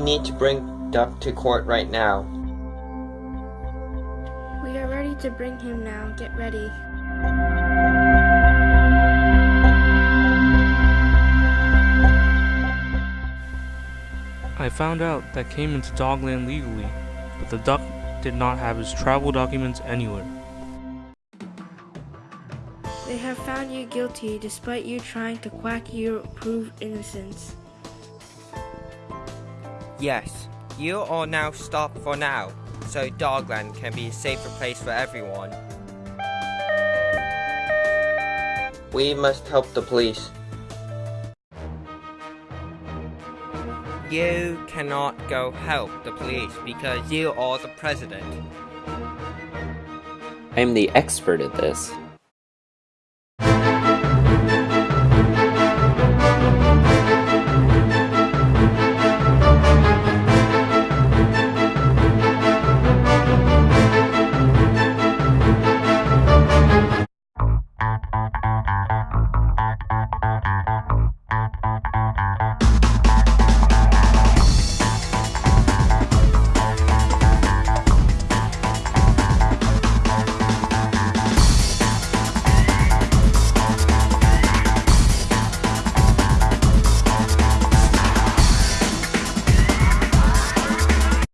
We need to bring Duck to court right now. We are ready to bring him now. Get ready. I found out that came into Dogland legally, but the duck did not have his travel documents anywhere. They have found you guilty despite you trying to quack your prove innocence. Yes, you are now stopped for now, so Dogland can be a safer place for everyone. We must help the police. You cannot go help the police because you are the president. I'm the expert at this.